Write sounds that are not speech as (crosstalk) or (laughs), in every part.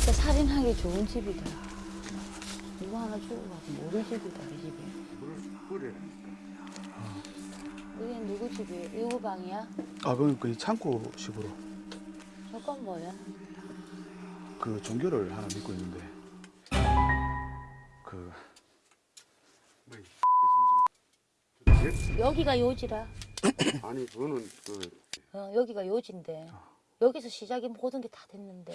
진짜 살인하기 좋은 집이다. 누구 하나 죽어가고 모를 집이다 이 집이. 그래. 여기 누구 집이에요? 누구 방이야? 아 그건 그 창고식으로 저건 뭐야? 그 종교를 하나 믿고 있는데 그 여기가 요지라. (coughs) 아니 저는 그 어, 여기가 요지인데 여기서 시작이 모든 게 다 됐는데.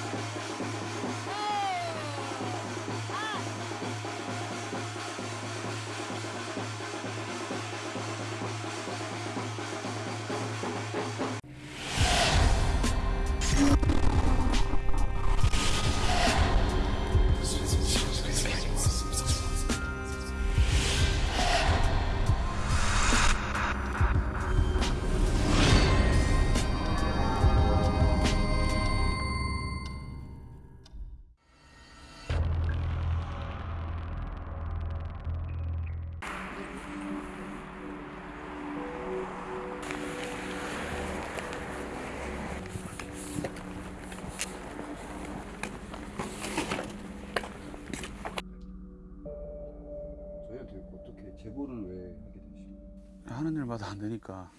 일마다 안 되니까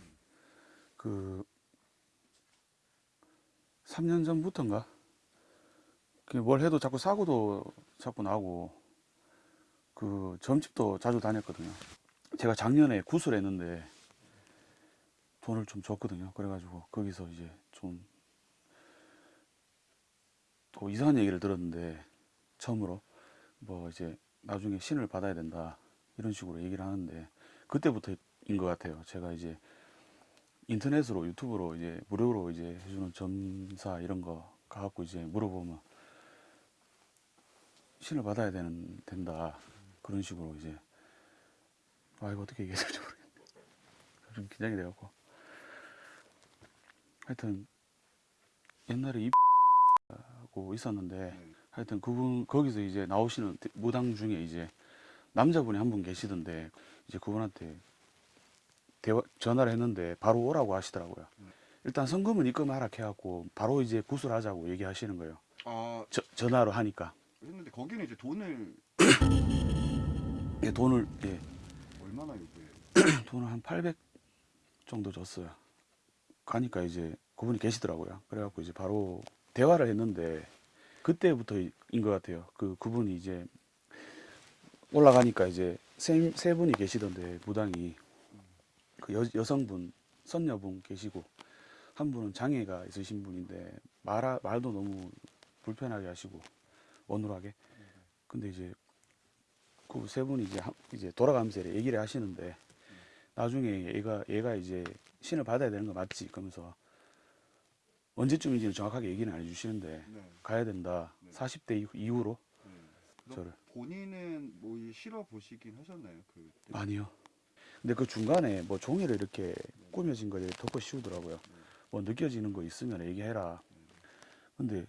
그 3년 전부터인가 그뭘 해도 자꾸 사고도 자꾸 나고 그 점집도 자주 다녔거든요. 제가 작년에 구슬 했는데 돈을 좀 줬거든요. 그래가지고 거기서 이제 좀 또 이상한 얘기를 들었는데 처음으로 뭐 이제 나중에 신을 받아야 된다 이런 식으로 얘기를 하는데 그때부터 인것 같아요. 제가 이제 인터넷으로 유튜브로 이제 무료로 이제 해주는 점사 이런 거 가갖고 이제 물어보면 신을 받아야 되는 된다 그런 식으로 이제 아 이거 어떻게 얘기해야 될지 모르겠네. 좀 긴장이 돼갖고 하여튼 옛날에 이 (laughs) 하고 있었는데 네. 하여튼 그분 거기서 이제 나오시는 무당 중에 이제 남자분이 한 분 계시던데 이제 그분한테 대화, 전화를 했는데 바로 오라고 하시더라고요. 일단 성금은 입금하라 해갖고 바로 이제 구술하자고 얘기하시는 거예요. 아 저- 전화로 하니까 했는데 거기는 이제 돈을 예, 돈을 예, 얼마나 요구해요? (clears throat) 돈을 한 800 정도 줬어요. 가니까 이제 그분이 계시더라고요. 그래갖고 이제 바로 대화를 했는데 그때부터인 것 같아요. 그 그분이 이제 올라가니까 이제 세, 세 분이 계시던데 무당이 그 여, 여성분 선녀분 계시고 한 분은 장애가 있으신 분인데 말 말도 너무 불편하게 하시고 어눌하게 근데 이제 그 세 분이 이제 한- 이제 돌아가면서 얘기를 하시는데 나중에 얘가 얘가 이제 신을 받아야 되는 거 맞지? 그러면서 언제쯤인지는 정확하게 얘기는 안 해주시는데 네. 가야 된다. 네. 40대 이후- 이후로 네. 저를. 본인은 뭐이 실어 보시긴 하셨나요? 그 아니요. 근데 그 중간에 뭐 종이를 이렇게 꾸며진 거에 덮어 씌우더라고요. 뭐 느껴지는 거 있으면 얘기해라. 근데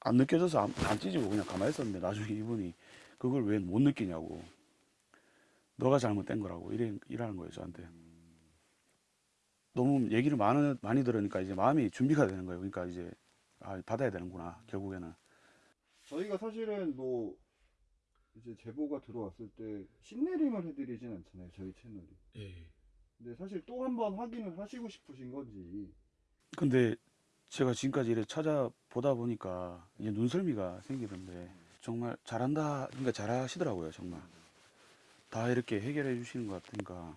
안 느껴져서 안, 안 찢고 그냥 가만히 있었는데 나중에 이분이 그걸 왜 못 느끼냐고. 너가 잘못된 거라고 이래, 이라는 거예요 저한테. 너무 얘기를 많이, 많이 들으니까 이제 마음이 준비가 되는 거예요. 그러니까 이제 아, 받아야 되는구나 결국에는. 저희가 사실은 뭐 이제 제보가 들어왔을 때 신내림을 해드리진 않잖아요 저희 채널이. 근데 사실 또 한 번 확인을 하시고 싶으신 건지. 근데 제가 지금까지 이렇게 찾아보다 보니까 이제 눈썰미가 생기던데 정말 잘한다 그러니까 잘하시더라고요 정말. 다 이렇게 해결해 주시는 것 같으니까.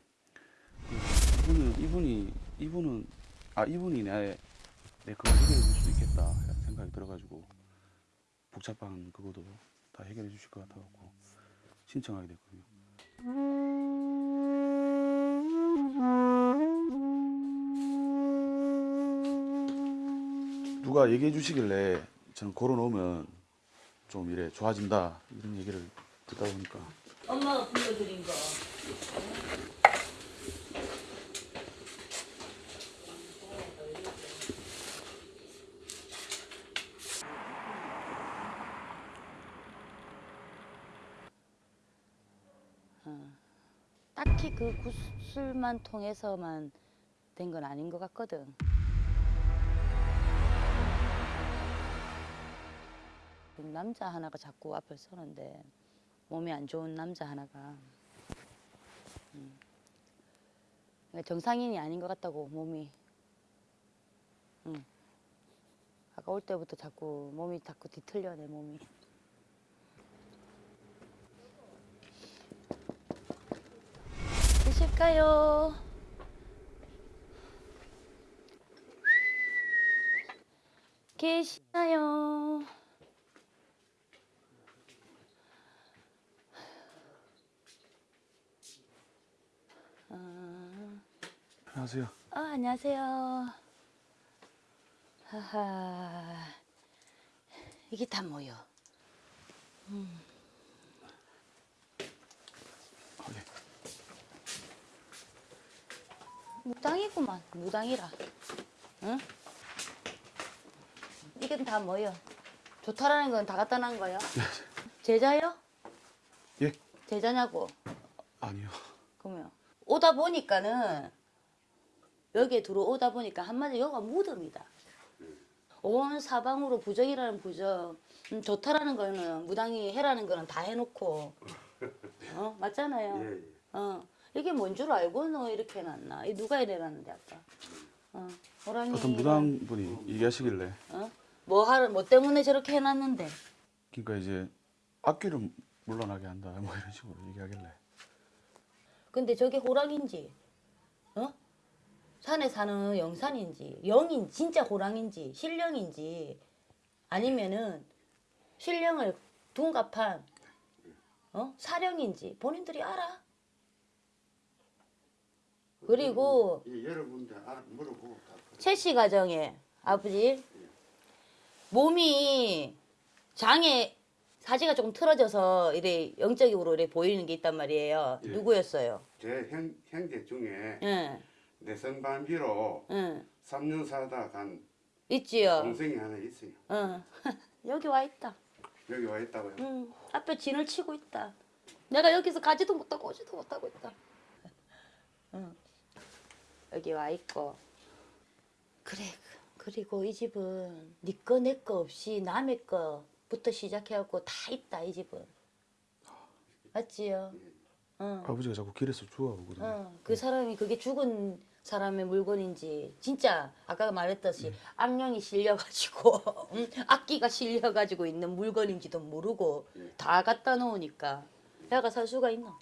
그 이분은 이분이 이분은 아 이분이 내, 내 그걸 해결해 줄수 있겠다 생각이 들어가지고 복잡한 그거도 다 해결해 주실 것 같아갖고 신청하게 됐거든요 누가 얘기해 주시길래 저는 걸어놓으면 좀 이래 좋아진다 이런 얘기를 듣다 보니까 엄마가 불러드린 거. 어. 딱히 그 구슬만 통해서만 된 건 아닌 것 같거든. 남자 하나가 자꾸 앞을 서는데 몸이 안 좋은 남자 하나가 음. 그러니까 정상인이 아닌 것 같다고 몸이 응. 아까 올 때부터 자꾸 몸이 자꾸 뒤틀려 내 몸이 드실까요? 계시나요? 아, 안녕하세요. 어, 안녕하세요. 하하, 이게 다 뭐요? 아, 무당이구만, 무당이라. 응? 이게 다 뭐요? 좋다라는 건 다 갖다 놓은 거요? 제자요? 예? 제자냐고? 아니요. 그러면 오다 보니까는 여기에 들어오다 보니까 한마디 여기가 무덤이다. 온 사방으로 부정이라는 부정, 음, 좋다라는 거는 무당이 해라는 거는 다 해놓고, 어 맞잖아요. 예, 예. 어 이게 뭔 줄 알고 너 이렇게 해놨나? 이 누가 이래놨는데 아까? 어 호랑이. 어떤 무당분이 얘기하시길래 어? 뭐 하러 뭐 때문에 저렇게 해놨는데? 그러니까 이제 악귀를 물러나게 한다 뭐 이런 식으로 얘기하길래 근데 저게 호랑인지, 어? 산에 사는 영산인지, 영인 진짜 호랑인지, 신령인지, 아니면은 신령을 둔갑한 어? 사령인지 본인들이 알아. 그리고 예, 여러분들 물어보고 다 채씨 가정에 아버지 몸이 장에 사지가 조금 틀어져서 이래 영적으로 이래 보이는 게 있단 말이에요. 예. 누구였어요? 제 형, 형제 중에 응, 내성반비로 응, 3년 살다 간 있지요. 동생이 하나 있어요. 응, (laughs) 여기 와 있다. 여기 와 있다고요. 응, 앞에 진을 치고 있다. 내가 여기서 가지도 못하고 오지도 못하고 있다. 응, 여기 와 있고. 그래, 그리고 이 집은 네 거 내 거 없이 남의 거부터 시작해갖고 다 있다 이 집은. 맞지요? 응. 아버지가 자꾸 길에서 주워오거든요. 어, 그 사람이 그게 죽은 사람의 물건인지 진짜 아까 말했듯이 악령이 실려가지고 음, 악기가 실려가지고 있는 물건인지도 모르고 다 갖다 놓으니까 내가 살 수가 있나?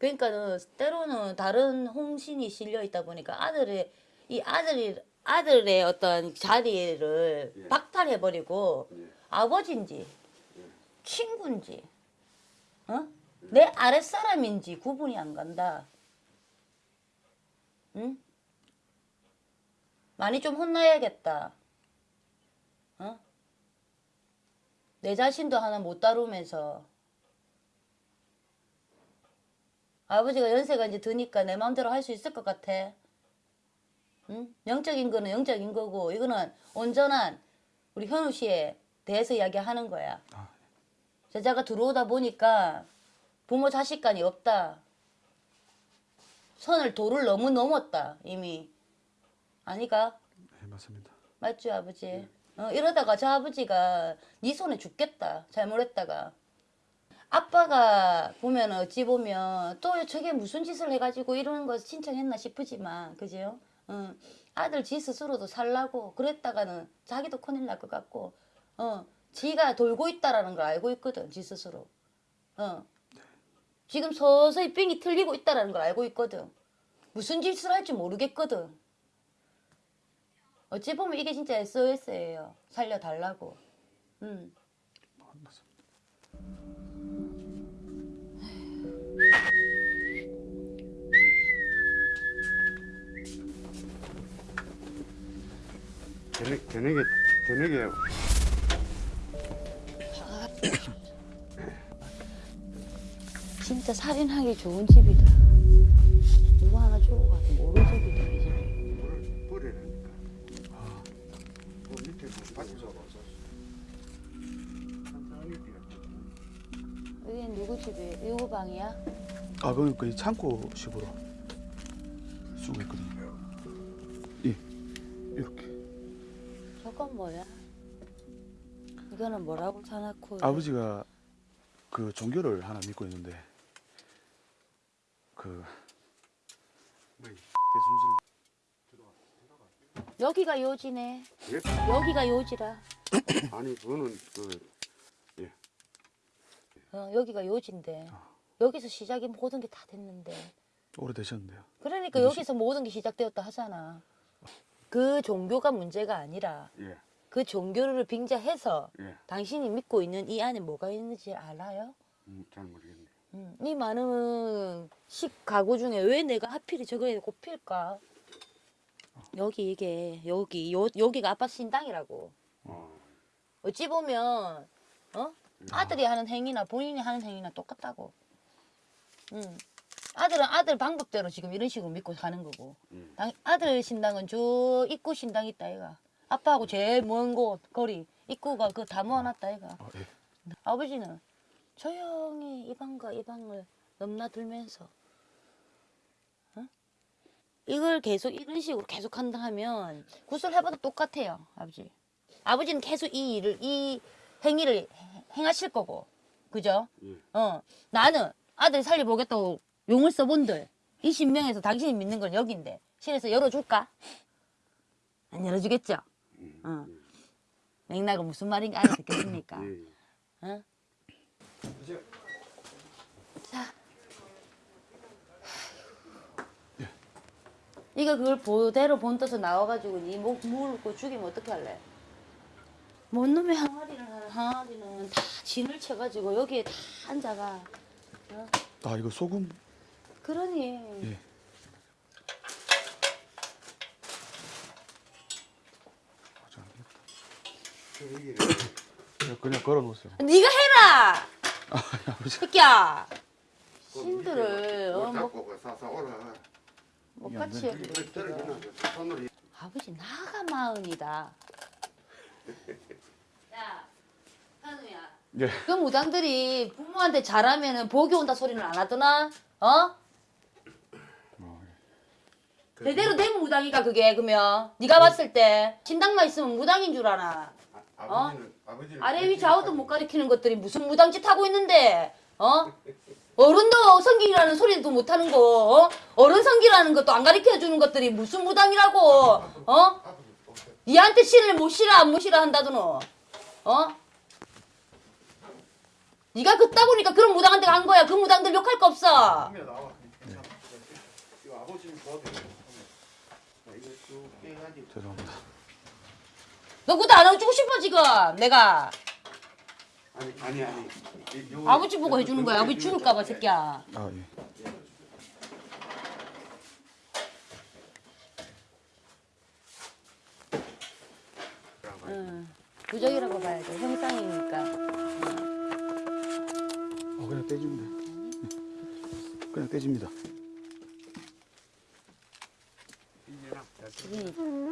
그러니까는 때로는 다른 홍신이 실려 있다 보니까 아들의 이 아들이 아들의 어떤 자리를 예. 박탈해 버리고 예. 아버지인지 친구인지 어? 내 아랫사람인지 구분이 안 간다. 응? 많이 좀 혼나야겠다. 어? 내 자신도 하나 못 다루면서 아버지가 연세가 이제 드니까 내 마음대로 할 수 있을 것 같아. 응? 영적인 거는 영적인 거고 이거는 온전한 우리 현우 씨에 대해서 이야기하는 거야. 아, 제자가 들어오다 보니까 부모 자식 간이 없다. 선을 도를 너무 넘었다 이미. 아니가 네, 맞습니다. 맞죠 아버지? 어, 이러다가 저 아버지가 네 손에 죽겠다 잘못했다가. 아빠가 보면 어찌 보면 또 저게 무슨 짓을 해가지고 이러는 거 신청했나 싶으지만 그죠? 어, 아들 지 스스로도 살라고 그랬다가는 자기도 큰일 날 것 같고 어, 지가 돌고 있다라는 걸 알고 있거든 지 스스로. 어. 지금 서서히 삥이 틀리고 있다라는 걸 알고 있거든. 무슨 짓을 할지 모르겠거든. 어찌 보면 이게 진짜 SOS예요. 살려달라고. 음. 저녁, 저녁에 저녁에 진짜 살인하기 좋은 집이다. 누구 하나 주고 가도 모르는 집이다. 이 집. 물을 뿌리라니까. 그 밑에 뭐 받쳐 여기는 누구 집이에요? 누구 방이야? 아, 그 창고 식으로 쓰고 있거든요. 예, 이렇게. 저건 뭐야? 이거는 뭐라고 사놓고 아버지가 그 종교를 하나 믿고 있는데 그 뭐이? 대순실 여기가 요지네. 예? 여기가 요지라. 아니 그거는 그 어, 여기가 요지인데 여기서 시작이 모든 게 다 됐는데. 오래되셨는데요. 그러니까 여기서 모든 게 시작되었다 하잖아. 그 종교가 문제가 아니라 예, 그 종교를 빙자해서 예, 당신이 믿고 있는 이 안에 뭐가 있는지 알아요? 음, 잘 모르겠네. 음, 이 많은 식 가구 중에 왜 내가 하필이 저거에 꼽힐까? 여기 이게 여기 요, 여기가 아빠 신당이라고. 어, 어찌 보면 어 아들이 하는 행위나 본인이 하는 행위나 똑같다고. 음. 아들은 아들 방법대로 지금 이런 식으로 믿고 사는 거고. 음. 당, 아들 신당은 저 입구 신당 있다 얘가. 아빠하고 제일 먼 곳 거리 입구가 그 다 모아놨다 얘가. 아, 예. 아버지는 조용히 이 방과 이 방을 넘나들면서 어? 이걸 계속 이런 식으로 계속 한다 하면 구슬 해봐도 똑같아요 아버지 아버지는 계속 이 일을 이 행위를 해- 행하실 거고 그죠? 예. 어 나는 아들 살려보겠다고 용을 써본들 이 신명에서 당신이 믿는 건 여기인데 신에서 열어줄까? 안 열어주겠죠? 음, 어. 맥락은 무슨 말인지 알아 듣겠습니까? 예, 예. 어? 자. 이거 그걸 그대로 본떠서 나와가지고 니목 물고 죽이면 어떻게 할래? 뭔 놈의 항아리를 하는 항아리는 다 진을 쳐가지고 여기에 다 앉아가. 어? 아 이거 소금 그러니 예. 아, 얘기를 그냥, 그냥 걸어놓으세요. 네가 해라, 아, 아버지. 새끼야. 그 신들을 어, 못 뭐, 오라. 뭐 같이 아버지 나가 마흔이다. 야, 한우야. 예. 그 무당들이 부모한테 잘하면은 복이 온다 소리는 안 하더나? 어? 어, 예. 제대로 된 무당이가 그게 그러면 네가 봤을 때 신당만 있으면 무당인 줄 아나? 아, 아버지는 아버지는 아래 위 좌우도. 못 가리키는 것들이 무슨 무당짓 하고 있는데? 어? 어른도 성기라는 소리도 못 하는 거, 어? 어른 성기라는 것도 안 가르쳐 주는 것들이 무슨 무당이라고? 어? 니한테 신을 모시라 안 모시라 한다더노. 어? 네가 그따구니까 그런 무당한테 간 거야. 그 무당들 욕할 거 없어. 죄송합니다. 너 그것도 안 해주고 싶어 지금 내가. 아니 아니 아니. 아버지 보고 요- 해주는 요- 거야. 요- 아버지 죽을까 봐 새끼야. 아 예. 응. 부적이라고 봐야죠. 형상이니까. 어 그냥 돼. 그냥 떼집니다. 이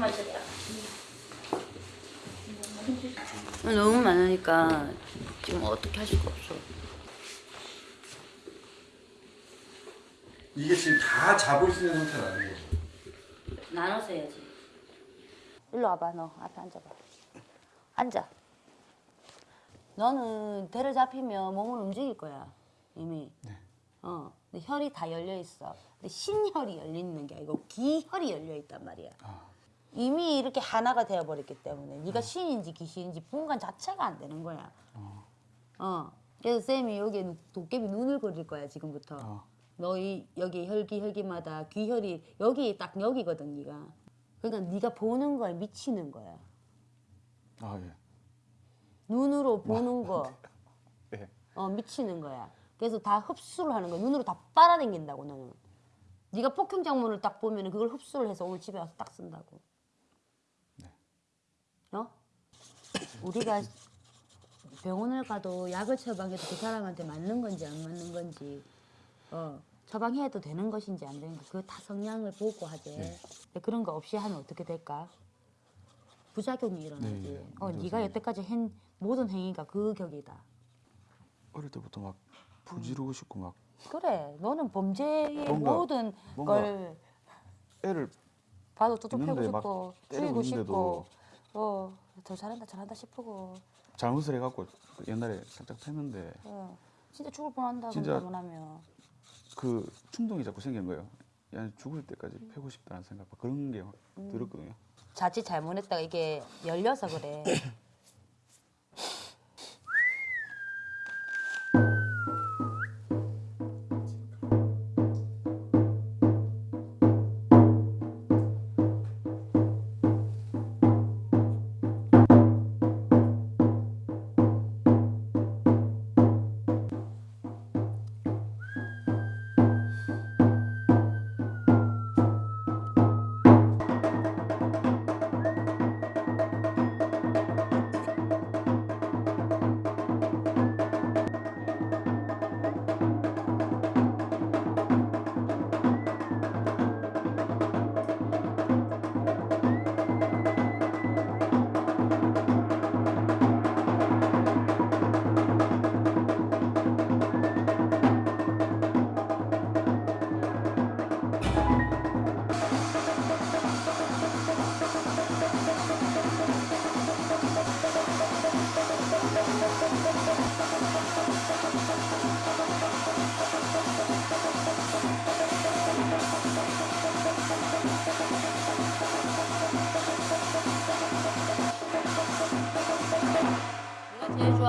너무만 쳤다. 너무 많으니까 지금 어떻게 할 수가 없어. 이게 지금 다 잡을 수 있는 상태는 아니에요. 나눠서 해야지. 일로 와봐, 너 앞에 앉아봐. 앉아. 너는 대를 잡히면 몸을 움직일 거야, 이미. 어, 근데 혈이 다 열려 있어. 근데 신혈이 열려 있는 게 아니고 기혈이 열려 있단 말이야. 이미 이렇게 하나가 되어 버렸기 때문에 네가 신인지 귀신인지 분간 자체가 안 되는 거야. 어. 그래서 쌤이 여기에 도깨비 눈을 그릴 거야 지금부터. 어. 너희 여기 혈기 혈기마다 귀혈이 여기 딱 여기거든 네가. 그러니까 네가 보는 거에 미치는 거야. 아 예. 눈으로 보는 거, (laughs) 예. 어 미치는 거야. 그래서 다 흡수를 하는 거야. 눈으로 다 빨아당긴다고 너는. 네가 폭행 장문을 딱 보면 그걸 흡수를 해서 오늘 집에 와서 딱 쓴다고. 어? 우리가 병원을 가도 약을 처방해도 그 사람한테 맞는 건지 안 맞는 건지 어, 처방해도 되는 것인지 안 되는 거 그거 다 성향을 보고 하지. 근데 그런 거 없이 하면 어떻게 될까? 부작용이 일어나지. 네, 어, 그렇습니다. 네가 여태까지 한 모든 행위가 그 격이다. 어릴 때부터 막 부지르고 싶고 막 그래, 너는 범죄의 뭔가- 모든 뭔가 걸 애를 봐도 또 패고 있는데 막 싶고 때리고 죽이고 싶고 어, 더 잘한다 잘한다 싶고 잘못을 해갖고 옛날에 살짝 했는데 어, 진짜 죽을 뻔한다 진짜- 하면 그 충동이 자꾸 생긴 거예요. 야 죽을 때까지 패고 싶다는 생각 막 그런 게막 음. 들었거든요. 자칫 잘못했다가 이게 열려서 그래. (coughs)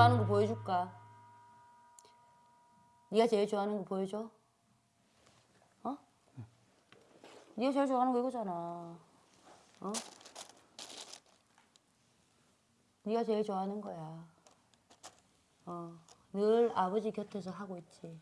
좋아하는 거 보여줄까? 네가 제일 좋아하는 거 보여줘? 어? 네가 제일 좋아하는 거 이거잖아. 어? 네가 제일 좋아하는 거야. 어, 늘 아버지 곁에서 하고 있지.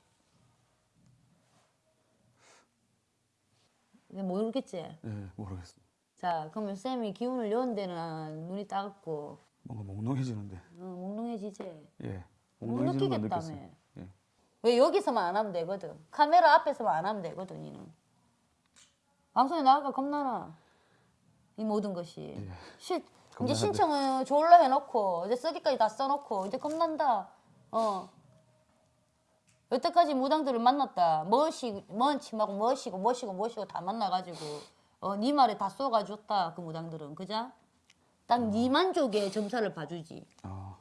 모르겠지? 예, 모르겠어요. 자, 그러면 쌤이 기운을 연 데는 눈이 따갑고 뭔가 몽롱해지는데. 어, 몽롱해지지? 예. 못 몽롱해지는. 느꼈어요. 예. 왜 여기서만 안 하면 되거든. 카메라 앞에서만 안 하면 되거든, 니는. 방송에 나가가 겁나나. 이 모든 것이. 예. 실, 이제. 신청을 졸라 해놓고, 이제 쓰기까지 다 써놓고, 이제 겁난다. 어. 여태까지 무당들을 만났다. 멋이, 먼 침하고 멋이고, 멋이고, 멋이고 다 만나가지고, 어, 네 말에 다 쏘가줬다, 그 무당들은. 그자? 딱네 만족에 점사를 봐주지. 아,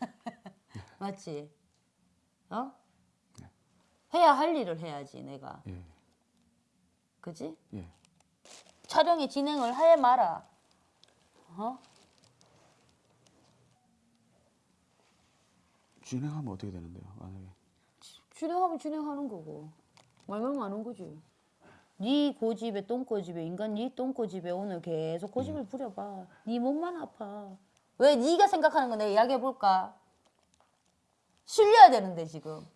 (laughs) 맞지? 어? 해야 할 일을 해야지 내가. 예. 그지? 예. 촬영의 진행을 해 마라. 어? 진행하면 어떻게 되는데요? 만약에 진행하면 진행하는 거고. 말만 많은 거지. 네 고집에 똥꼬집에 인간 네 똥꼬집에 오늘 계속 고집을 부려봐. 네 몸만 아파. 왜 네가 생각하는 거 내가 이야기해 볼까? 실려야 되는데 지금.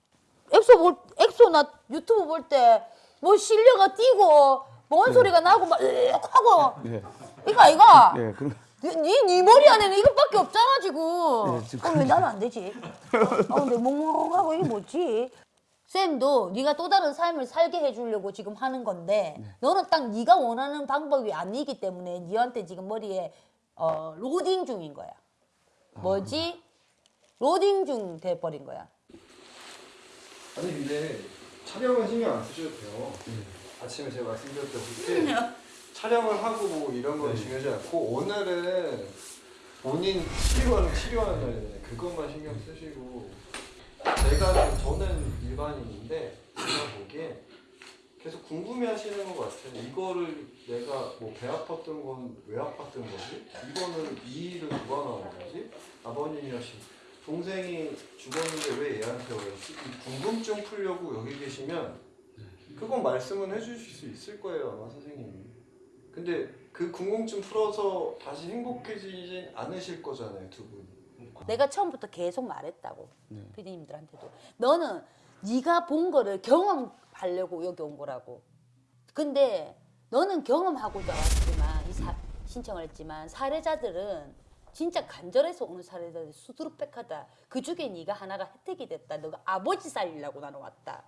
엑소 볼 엑소 나 유튜브 볼 때 뭐 실려가 뛰고 뭔 소리가 나고 막 하고 예. 이거 아이가? 예, 그럼 네, 네, 네 머리 안에는 이것밖에 없잖아 지금. 예, 지금 어, 왜 나는 안 되지? 어, 근데 멍멍하고 이게 뭐지? 쌤도 네가 또 다른 삶을 살게 해주려고 지금 하는 건데 너는 딱 네가 원하는 방법이 아니기 때문에 네한테 지금 머리에 어, 로딩 중인 거야. 뭐지? 로딩 중 돼버린 거야. 아니 근데 촬영은 신경 안 쓰셔도 돼요. 아침에 제가 말씀드렸다시피 촬영을 하고 뭐 이런 건 중요하지 않고 오늘은 본인 치료하는 치료하는 날이잖아요. 그것만 신경 쓰시고 제가 저는 일반인인데 제가 보기에 계속 궁금해하시는 것 같아요. 이거를 내가 뭐 배 아팠던 건 왜 아팠던 거지? 이거는 이 일은 누가 나온 거지? 아버님이었시 동생이 죽었는데 왜 얘한테? 이 궁금증 풀려고 여기 계시면 그건 말씀은 해주실 수 있을 거예요 아마 선생님이. 근데 그 궁금증 풀어서 다시 행복해지진 않으실 거잖아요 두 분이. 내가 처음부터 계속 말했다고 네. 피디님들한테도. 너는 네가 본 거를 경험하려고 여기 온 거라고. 근데 너는 경험하고자 왔지만 이 사, 신청을 했지만 사례자들은 진짜 간절해서 오는 사례자들 수두룩백하다. 그 중에 네가 하나가 혜택이 됐다. 너가 아버지 살리려고 나는 왔다.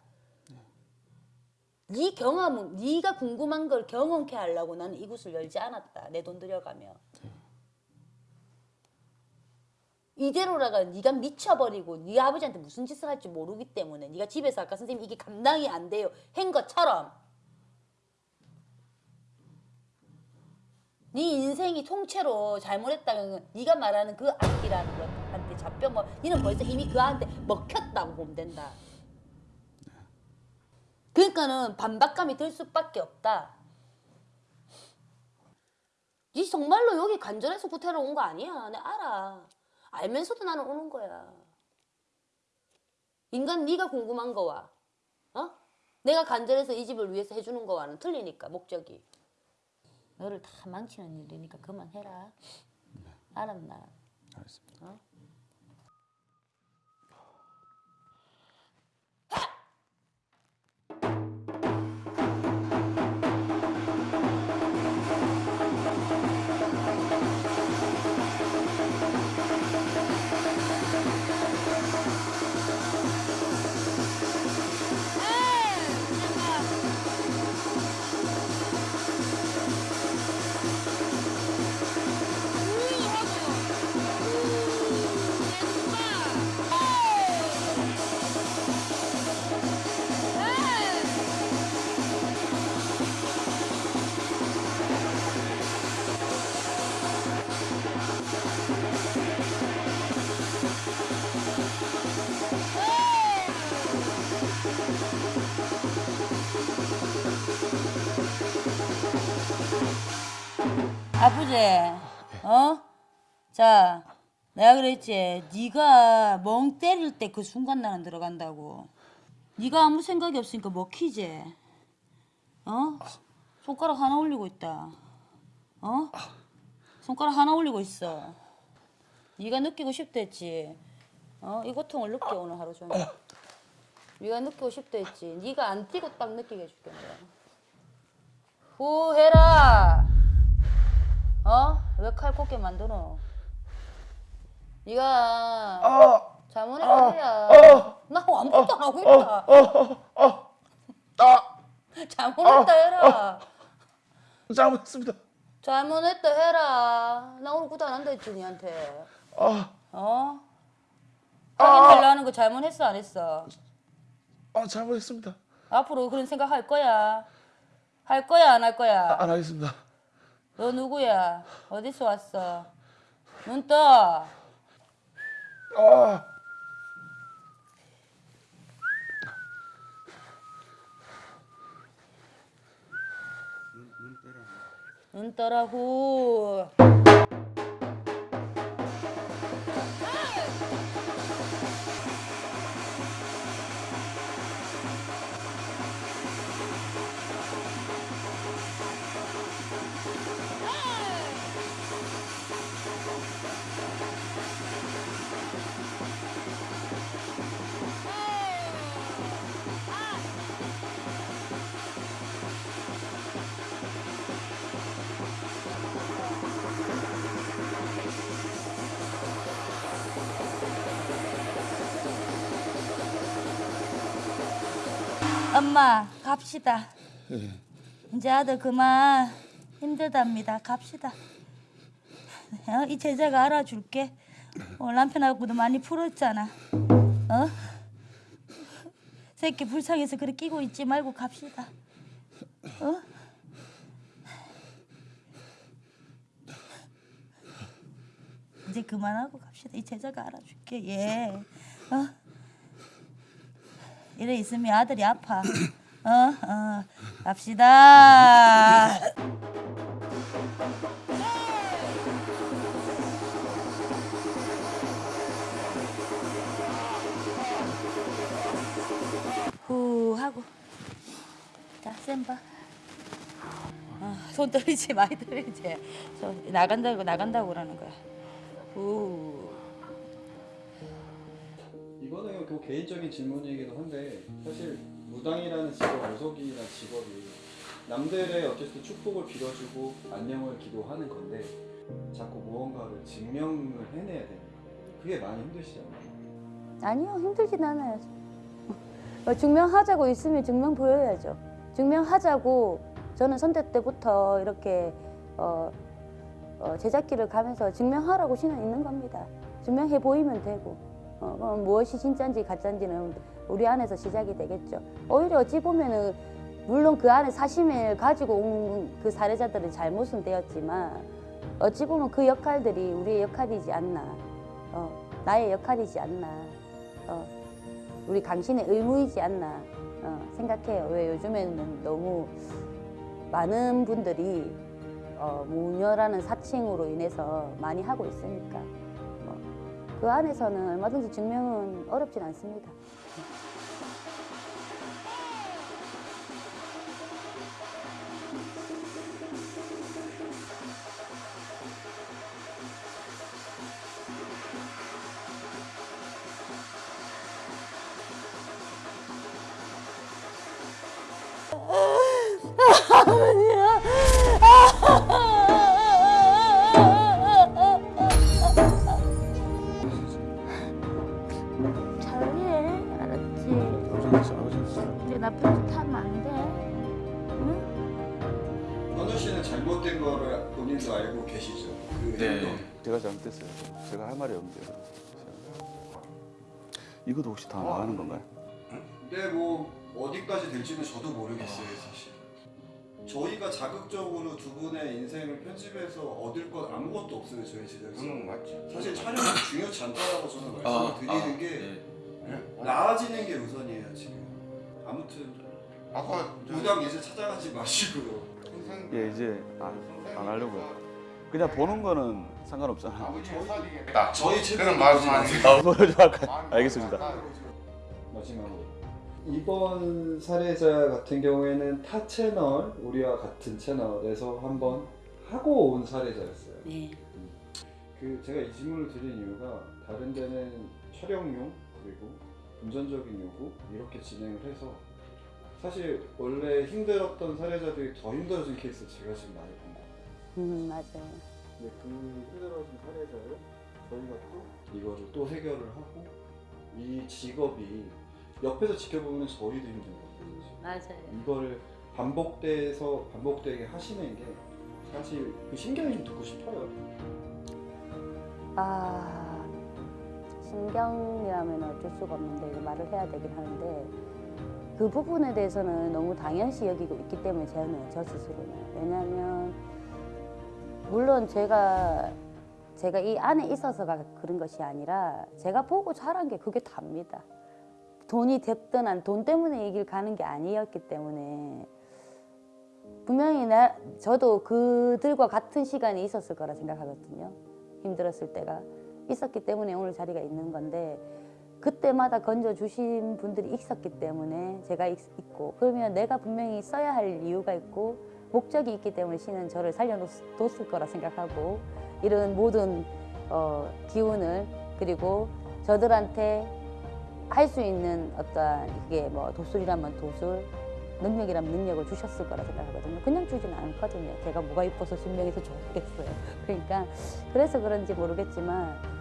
네 경험은 네가 궁금한 걸 경험케 하려고 나는 이곳을 열지 않았다. 내 돈 들여가며 이대로라가 네가 미쳐버리고 네 아버지한테 무슨 짓을 할지 모르기 때문에 네가 집에서 아까 선생님 이게 감당이 안 돼요. 한 것처럼. 네 인생이 통째로 잘못했다는 건 네가 말하는 그 악기라는 것한테 잡혀 뭐 니는 벌써 이미 그한테 먹혔다고 보면 된다. 그러니까는 반박감이 들 수밖에 없다. 니 정말로 여기 간절해서 구태로 온 거 아니야. 내가 알아 알면서도 나는 오는 거야. 인간 네가 궁금한 거와 어? 내가 간절해서 이 집을 위해서 해주는 거와는 틀리니까 목적이. 너를 다 망치는 일이니까 그만해라. 알았나? 알겠습니다. 어? 아버지, 어? 자, 내가 그랬지. 네가 멍 때릴 때 그 순간 나는 들어간다고. 네가 아무 생각이 없으니까 먹히지. 어? 손가락 하나 올리고 있다. 어? 손가락 하나 올리고 있어. 네가 느끼고 싶다 했지. 어? 이 고통을 느껴 오늘 하루 종일. 네가 느끼고 싶다 했지. 네가 안 뛰고 딱 느끼게 해줄게 내가. 후해라. 어? 왜 칼 꽂게 만드노? 네가 잘못했다 해야. 나 아무것도 안 하고 있다. 잘못했다 해라. 잘못했습니다. 잘못했다 해라. 나 오늘 구도 안 한다 했지 니한테. 아, 어? 확인하려 하는 거 잘못했어 안 했어? 아 잘못했습니다. 앞으로 그런 생각 할 거야? 할 거야 안 할 거야? 안 하겠습니다. 너 누구야? 어디서 왔어? 눈 떠. 아, 눈 떠라고. 엄마 갑시다. 이제 아들 그만 힘들답니다. 갑시다. 어? 이 제자가 알아줄게. 어, 남편하고도 많이 풀었잖아. 어? 새끼 불쌍해서 그래 끼고 있지 말고 갑시다. 어? 이제 그만하고 갑시다. 이 제자가 알아줄게. 예. 어? 이래 있으면 아들이 아파. 어, 어, 갑시다. 후 하고 자, 센 봐. 어, 손돈 떨리지 많이 떨리지. 저 나간다고 나간다고 그러는 거야. 우. 개인적인 질문이기도 한데 사실 무당이라는 직업, 무속이라는 직업이 남들의 어쨌든 축복을 빌어주고 안녕을 기도하는 건데 자꾸 무언가를 증명을 해내야 되는 거예요. 그게 많이 힘드시잖아요. 아니요 힘들진 않아요. 어, 증명하자고 있으면 증명 보여야죠. 증명하자고 저는 선대 때부터 이렇게 어, 어, 제작기를 가면서 증명하라고 신은 있는 겁니다. 증명해 보이면 되고 어, 그럼 무엇이 진짜인지 가짜인지는 우리 안에서 시작이 되겠죠. 오히려 어찌 보면은 물론 그 안에 사심을 가지고 온그 사례자들의 잘못은 되었지만 어찌 보면 그 역할들이 우리의 역할이지 않나 어, 나의 역할이지 않나 어, 우리 당신의 의무이지 않나 어, 생각해요. 왜 요즘에는 너무 많은 분들이 어, 무녀라는 사칭으로 인해서 많이 하고 있으니까 어, 그 안에서는 얼마든지 증명은 어렵진 않습니다. 아버지 아버지 이제 나쁜 짓 하면 안돼 현우 씨는 잘못된 거를 본인도 알고 계시죠? 그 행동. 제가 잘못했어요. 제가 할 말이 없는데요. 이것도 혹시 다 나가는 건가요? 근데 뭐 어디까지 될지는 저도 모르겠어요 사실. 저희가 자극적으로 두 분의 인생을 편집해서 얻을 건 아무것도 없어요 저희 제작에서. 응 맞지 사실 촬영이 중요치 않다라고 저는 말씀을 아, 드리는 아, 게 네. 나아지는 게 우선이에요 지금. 아무튼 아까 무당 이제 찾아가지 마시고요. 선생 예 이제 안, 안 하려고요. 그냥 보는 거는 상관없잖아. 사디겠다 저희 채널 그런 말씀하세요 아? 알겠습니다. 마지막으로 이번 사례자 같은 경우에는 타 채널 우리와 같은 채널에서 한번 하고 온 사례자였어요. 네. 그 제가 이 질문을 드린 이유가 다른 데는 촬영용 그리고 금전적인 요구 이렇게 진행을 해서 사실 원래 힘들었던 사례자들이 더 힘들어진 케이스 제가 지금 많이 본 거예요. 음, 맞아요. 근데 그 힘들어진 사례자를 저희가 또 이거를 또 해결을 하고 이 직업이 옆에서 지켜보면 저희도 힘들거든요. 맞아요. 이거를 반복돼서 반복되게 하시는 게 사실 그 신경이 좀 듣고 싶어요. 아 신경이라면 어쩔 수가 없는데 이거 말을 해야 되긴 하는데 그 부분에 대해서는 너무 당연시 여기고 있기 때문에 저는 저 스스로는 왜냐하면 물론 제가 제가 이 안에 있어서가 그런 것이 아니라 제가 보고 자란 게 그게 답니다. 돈이 됐든 안 돈 때문에 이 길 가는 게 아니었기 때문에 분명히 나 저도 그들과 같은 시간이 있었을 거라 생각하거든요. 힘들었을 때가 있었기 때문에 오늘 자리가 있는 건데 그때마다 건져 주신 분들이 있었기 때문에 제가 있, 고 그러면 내가 분명히 써야 할 이유가 있고 목적이 있기 때문에 신은 저를 살려뒀을 거라 생각하고 이런 모든 어, 기운을 그리고 저들한테 할 수 있는 어떠한 이게 뭐 도술이라면 도술 능력이라면 능력을 주셨을 거라 생각하거든요. 그냥 주진 않거든요. 걔가 뭐가 이뻐서 순명해서 좋겠어요. (laughs) 그러니까 그래서 그런지 모르겠지만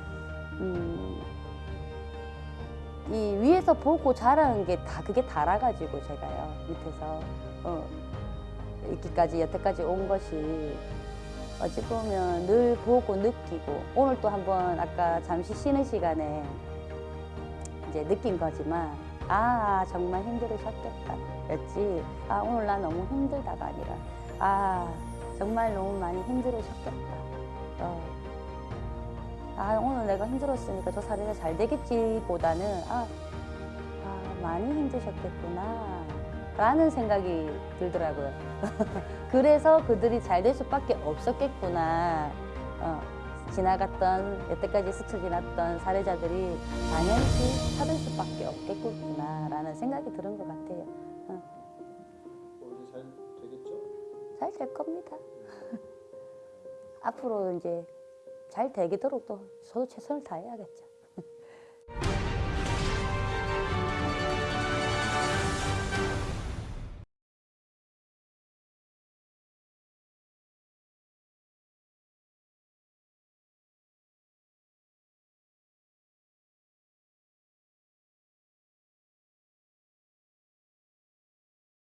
음, 이 위에서 보고 자라는 게 다 그게 달아가지고 제가요 밑에서. 어, 이기까지 여태까지 온 것이 어찌 보면 늘 보고 느끼고 오늘 또 한번 아까 잠시 쉬는 시간에 이제 느낀 거지만 아 정말 힘들으셨겠다. 였지? 아 오늘 나 너무 힘들다가 아니라 아 정말 너무 많이 힘들으셨겠다. 어. 아 오늘 내가 힘들었으니까 저 사례가 잘 되겠지 보다는 아, 아 많이 힘드셨겠구나 라는 생각이 들더라고요. (laughs) 그래서 그들이 잘 될 수밖에 없었겠구나. 어, 지나갔던 여태까지 스쳐 지났던 사례자들이 당연히 찾을 수밖에 없겠구나 라는 생각이 드는 것 같아요. 어, 잘 되겠죠? 잘 될 겁니다. (laughs) 앞으로 이제 잘 되도록 또 저도 최선을 다해야겠죠.